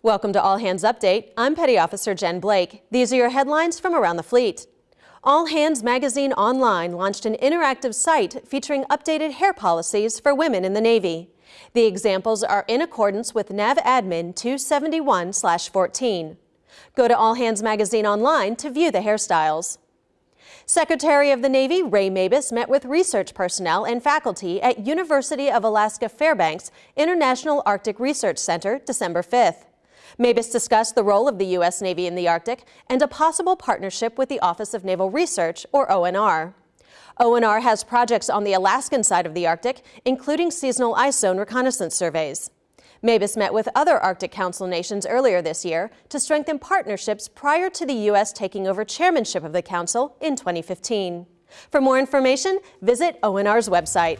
Welcome to All Hands Update. I'm Petty Officer Jen Blake. These are your headlines from around the fleet. All Hands Magazine Online launched an interactive site featuring updated hair policies for women in the Navy. The examples are in accordance with NAVADMIN 271-14. Go to All Hands Magazine Online to view the hairstyles. Secretary of the Navy Ray Mabus met with research personnel and faculty at University of Alaska Fairbanks International Arctic Research Center December 5th. Mabus discussed the role of the U.S. Navy in the Arctic and a possible partnership with the Office of Naval Research, or ONR. ONR has projects on the Alaskan side of the Arctic, including seasonal ice zone reconnaissance surveys. Mabus met with other Arctic Council nations earlier this year to strengthen partnerships prior to the U.S. taking over chairmanship of the Council in 2015. For more information, visit ONR's website.